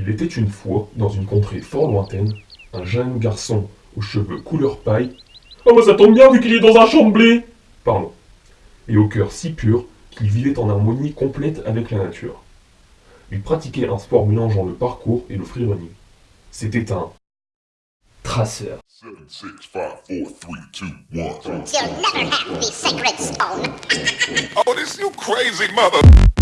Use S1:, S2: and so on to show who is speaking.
S1: Il était une fois, dans une contrée fort lointaine, un jeune garçon aux cheveux couleur paille. Oh, bah ça tombe bien vu qu'il est dans un champ de blé Pardon. Et au cœur si pur qu'il vivait en harmonie complète avec la nature. Il pratiquait un sport mélangeant le parcours et le freerunning. C'était un
S2: traceur.
S3: Oh, this you crazy mother.